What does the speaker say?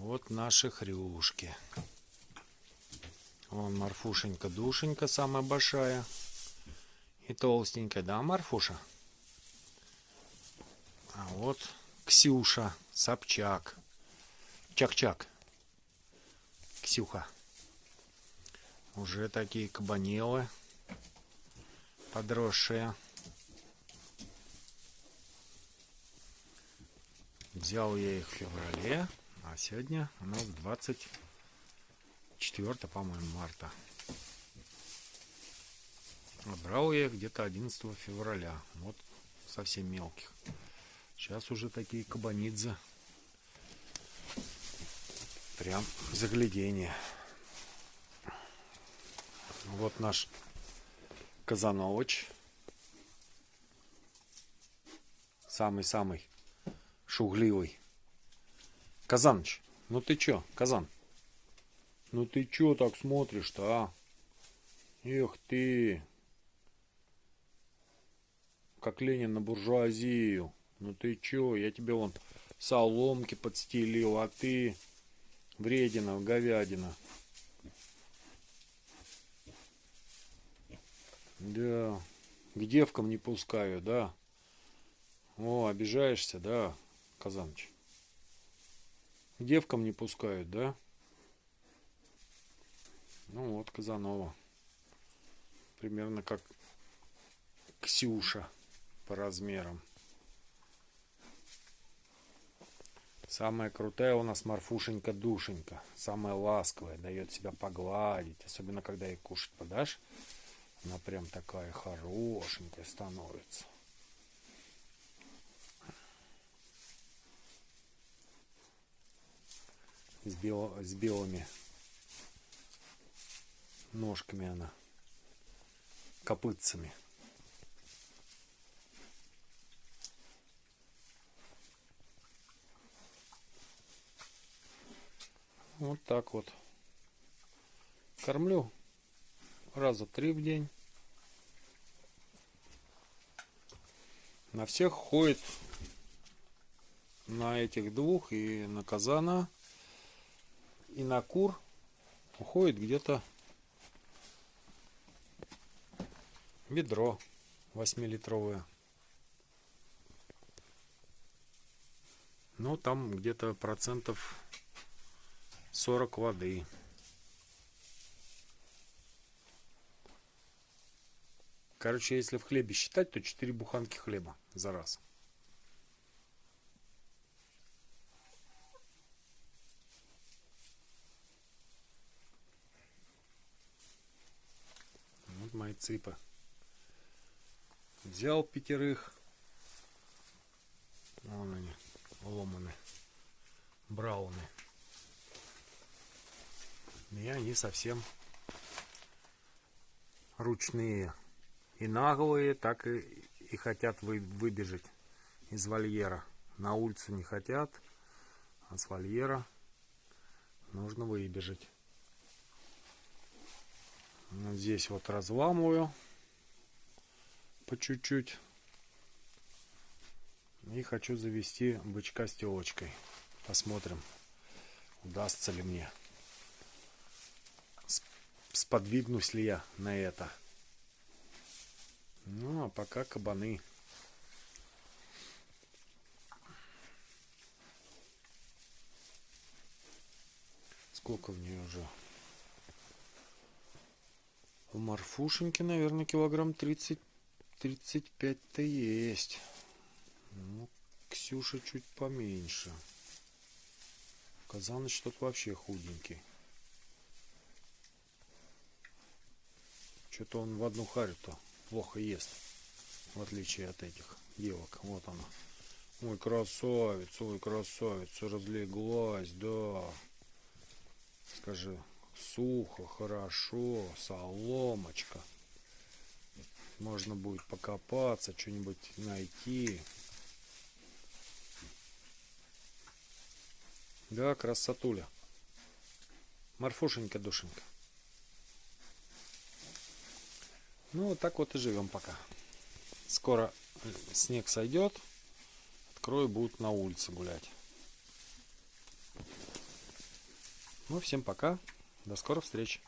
Вот наши хрюшки. Вон Марфушенька, душенька самая большая. И толстенькая, да, Марфуша? А вот Ксюша, Собчак. Чак-чак. Ксюха. Уже такие кабанелы подросшие. Взял я их в феврале, а сегодня у нас 24, по-моему, марта. Брал я их где-то 11 февраля. Вот совсем мелких. Сейчас уже такие кабанидзе. Прям заглядение. Вот наш Казанович. Самый-самый шугливый. Казаныч, ну ты чё, Казан? Ну ты чё так смотришь-то, а? Эх ты! Как Ленин на буржуазию. Ну ты чё, я тебе вон соломки подстелил, а ты вредина, говядина. Да, к девкам не пускаю, да. О, обижаешься, да, Казаныч? Девкам не пускают, да? Ну вот, Казанова. Примерно как Ксюша по размерам. Самая крутая у нас Марфушенька Душенька. Самая ласковая, дает себя погладить. Особенно, когда ей кушать подашь. Она прям такая хорошенькая становится. С, бел, с белыми ножками она. Копытцами. Вот так вот. Кормлю раза три в день. На всех ходит на этих двух и на казана и на кур уходит где-то ведро 8-литровое. Ну, там где-то процентов 40 воды. Короче, если в хлебе считать, то 4 буханки хлеба за раз. Цыпы. Взял пятерых. Вон они, ломаны, брауны. И они совсем ручные. И наглые, так и, и хотят вы, выбежать из вольера. На улицу не хотят, а с вольера нужно выбежать. Здесь вот разламываю по чуть-чуть. И хочу завести бычка с телочкой. Посмотрим, удастся ли мне. Сподвигнусь ли я на это. Ну, а пока кабаны. Сколько в нее уже? У Марфушеньки, наверное, килограмм 30-35-то есть. Ну, Ксюша чуть поменьше. Казаныч тут вообще худенький. Что-то он в одну харю-то плохо ест. В отличие от этих девок. Вот она. Ой, красавец, ой, красавец. Разлеглась, да. Скажи, сухо, хорошо, соломочка. Можно будет покопаться, что-нибудь найти. Да, красотуля. Марфушенька, душенька. Ну, вот так вот и живем пока. Скоро снег сойдет. Открою, будут на улице гулять. Ну, всем пока. До скорых встреч.